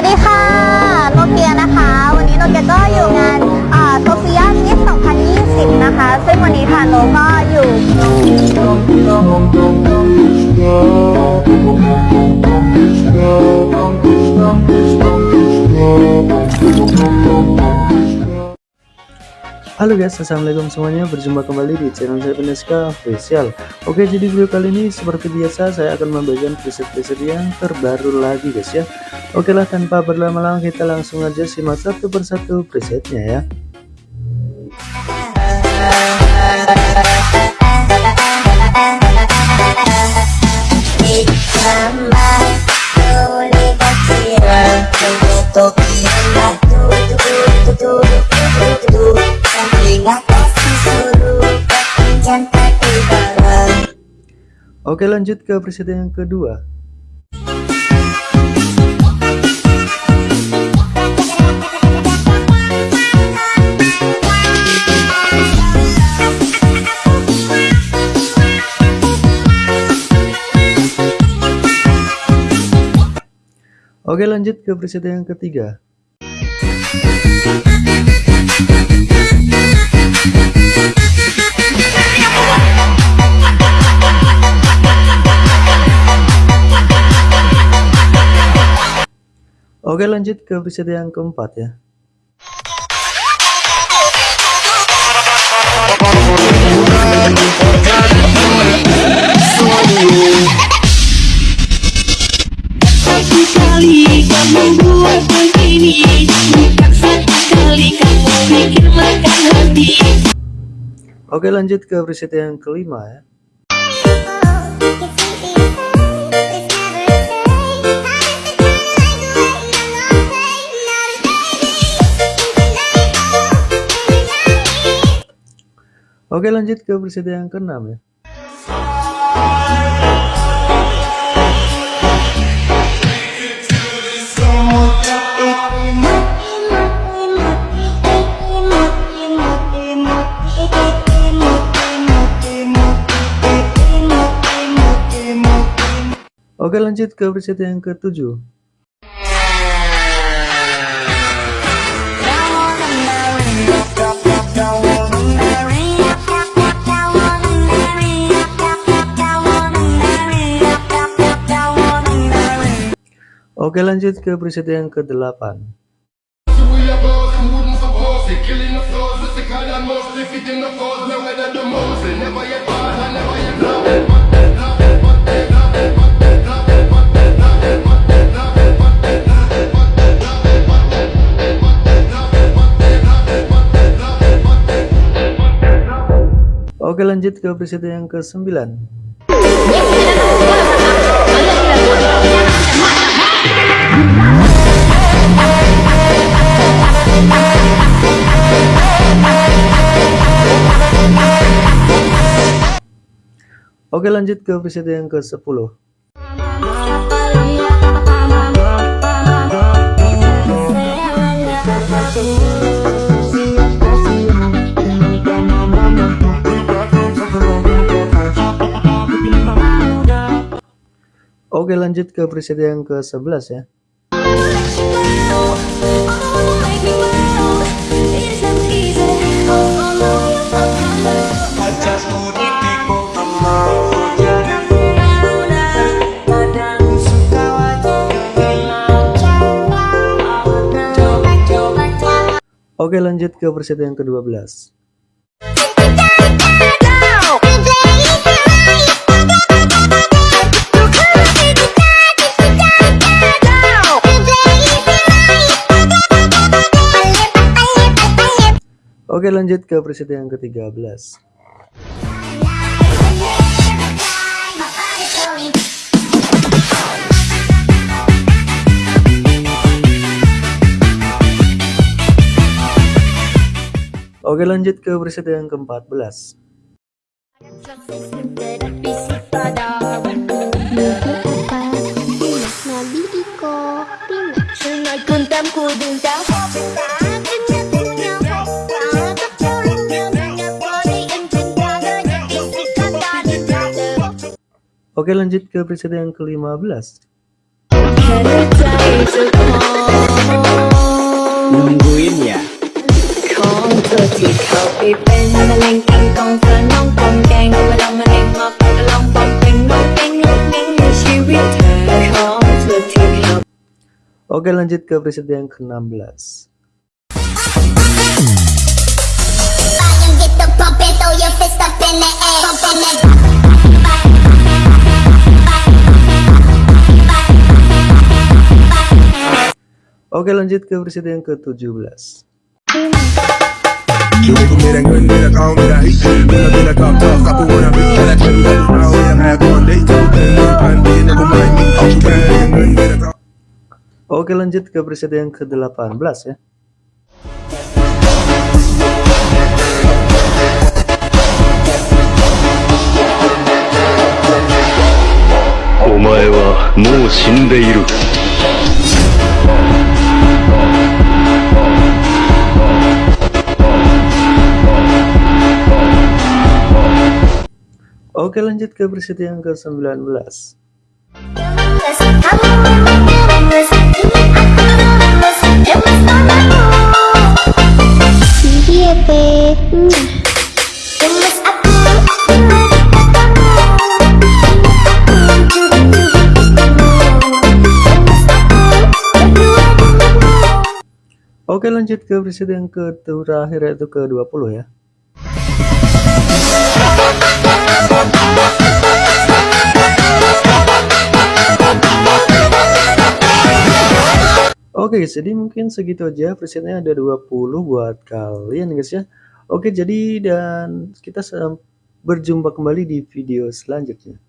วัสดีค่ะโนเกียนะคะ วันนี้โนเกียก็อยู่งานโซเฟียมิส2020 นะคะ ซึ่งวันนี้ค่ะโนก็อยู่ Halo guys, assalamualaikum semuanya. Berjumpa kembali di channel saya Peneska Official. Oke, jadi video kali ini seperti biasa saya akan membagikan preset-preset yang terbaru lagi guys ya. Oke lah, tanpa berlama-lama kita langsung aja simak satu persatu presetnya ya. Oke lanjut ke presiden yang kedua. Oke lanjut ke presiden yang ketiga Oke lanjut ke episode yang keempat ya. Oke lanjut ke episode yang kelima ya Oke lanjut ke episode yang keenam ya. Oke lanjut ke episode yang ketujuh Oke lanjut ke episode yang ke-8 Oke lanjut ke episode yang ke-9 Oke lanjut ke episode yang ke-10 Oke lanjut ke episode yang ke-11 ya Oke lanjut ke episode yang ke-12 Oke lanjut ke episode yang ke-13 Oke lanjut ke episode yang ke-14 Oke lanjut ke episode yang ke-15 Oke lanjut ke preset yang ke-16 Oke lanjut ke preset yang ke-17 Oke lanjut ke yang ke-17 Oke lanjut ke preset yang ke-18 ya. Omae wa mou shindeiru Oke lanjut ke preset yang ke-19 Iya, Pe. Oke lanjut ke preset yang ke terakhir yaitu ke-20 ya Oke guys, jadi mungkin segitu aja presetnya. Ada 20 buat kalian guys ya. Oke jadi dan kita berjumpa kembali di video selanjutnya